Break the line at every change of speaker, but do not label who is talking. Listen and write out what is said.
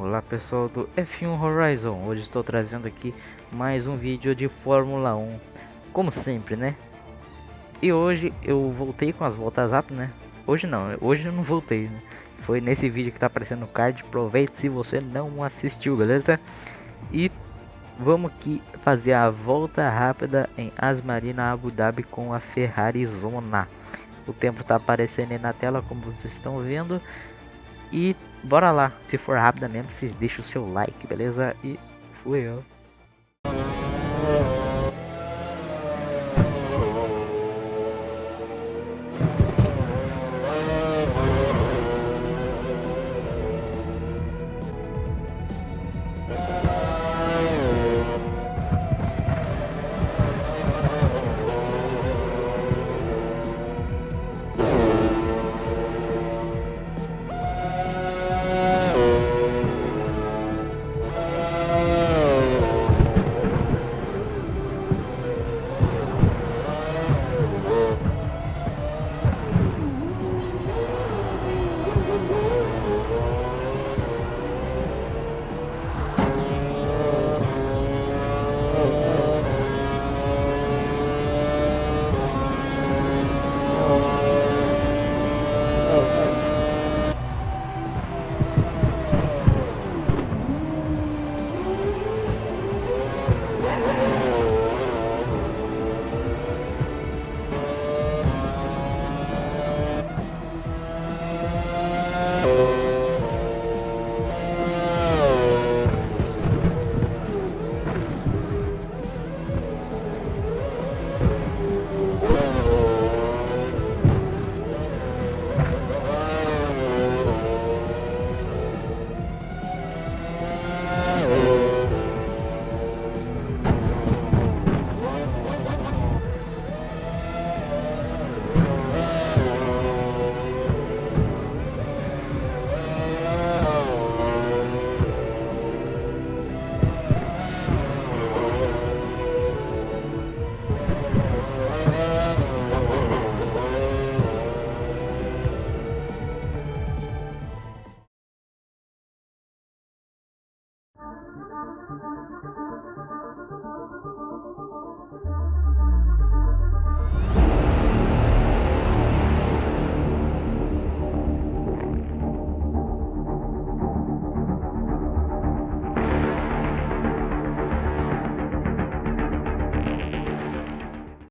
Olá pessoal do F1 Horizon, hoje estou trazendo aqui mais um vídeo de Fórmula 1, como sempre né? E hoje eu voltei com as voltas rápidas né? Hoje não, hoje eu não voltei né? Foi nesse vídeo que está aparecendo no card, aproveite se você não assistiu, beleza? E vamos aqui fazer a volta rápida em Asmarina Abu Dhabi com a Ferrari Zona O tempo está aparecendo aí na tela como vocês estão vendo e bora lá, se for rápida mesmo, vocês deixam o seu like, beleza? E fui eu.